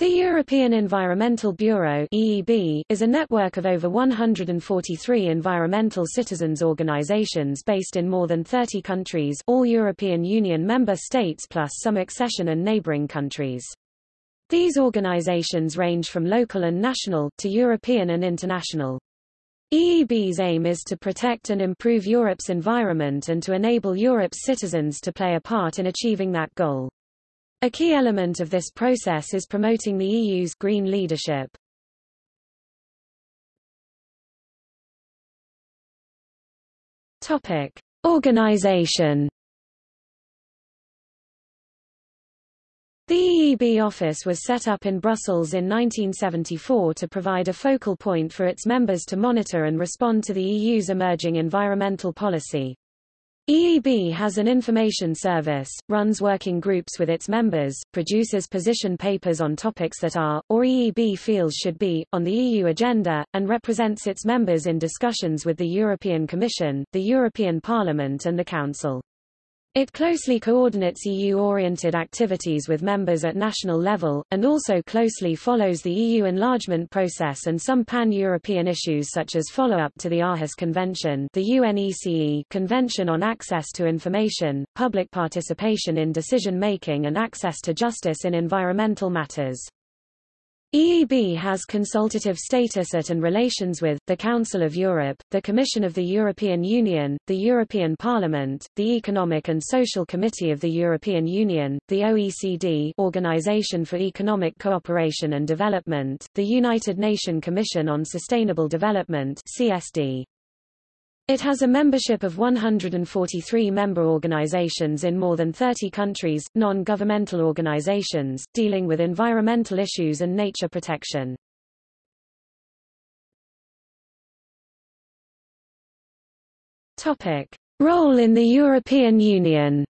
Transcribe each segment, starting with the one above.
The European Environmental Bureau EEB, is a network of over 143 environmental citizens organizations based in more than 30 countries all European Union member states plus some accession and neighboring countries. These organizations range from local and national, to European and international. EEB's aim is to protect and improve Europe's environment and to enable Europe's citizens to play a part in achieving that goal. A key element of this process is promoting the EU's green leadership. Topic: Organization. The EEB office was set up in Brussels in 1974 to provide a focal point for its members to monitor and respond to the EU's emerging environmental policy. EEB has an information service, runs working groups with its members, produces position papers on topics that are, or EEB feels should be, on the EU agenda, and represents its members in discussions with the European Commission, the European Parliament and the Council. It closely coordinates EU-oriented activities with members at national level, and also closely follows the EU enlargement process and some pan-European issues such as follow-up to the Aarhus Convention the UNECE Convention on Access to Information, public participation in decision-making and access to justice in environmental matters. EEB has consultative status at and relations with, the Council of Europe, the Commission of the European Union, the European Parliament, the Economic and Social Committee of the European Union, the OECD Organization for Economic Cooperation and Development, the United Nations Commission on Sustainable Development CSD. It has a membership of 143 member organizations in more than 30 countries, non-governmental organizations, dealing with environmental issues and nature protection. Topic. Role in the European Union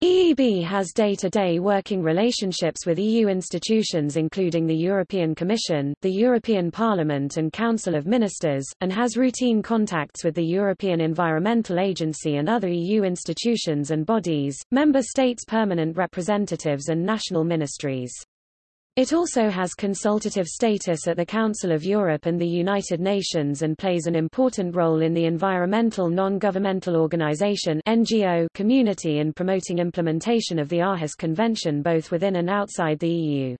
EEB has day-to-day -day working relationships with EU institutions including the European Commission, the European Parliament and Council of Ministers, and has routine contacts with the European Environmental Agency and other EU institutions and bodies, member states' permanent representatives and national ministries. It also has consultative status at the Council of Europe and the United Nations and plays an important role in the environmental non-governmental organization NGO community in promoting implementation of the Aarhus Convention both within and outside the EU.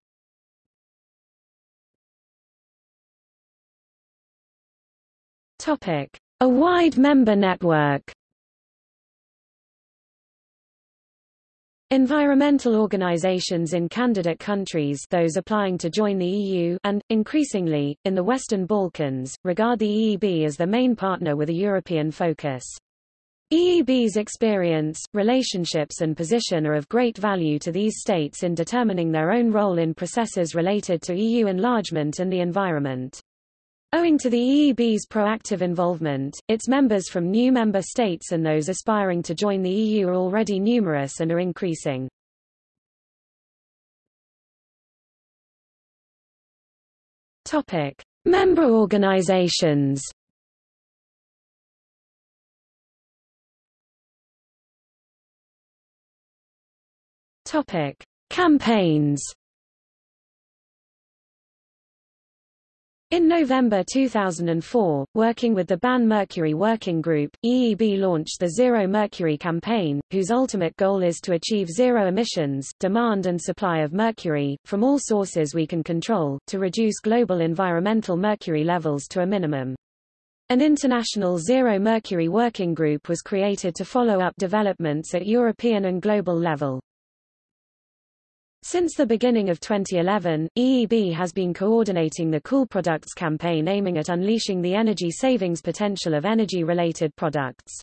Topic: A wide member network. Environmental organizations in candidate countries those applying to join the EU and, increasingly, in the Western Balkans, regard the EEB as the main partner with a European focus. EEB's experience, relationships and position are of great value to these states in determining their own role in processes related to EU enlargement and the environment. Owing to the EEB's proactive involvement, its members from new member states and those aspiring to join the EU are already numerous and are increasing. Topic: Member organizations. Topic: Campaigns. In November 2004, working with the Ban Mercury Working Group, EEB launched the Zero Mercury campaign, whose ultimate goal is to achieve zero emissions, demand and supply of mercury, from all sources we can control, to reduce global environmental mercury levels to a minimum. An international Zero Mercury Working Group was created to follow up developments at European and global level. Since the beginning of 2011, EEB has been coordinating the Cool Products campaign aiming at unleashing the energy savings potential of energy-related products.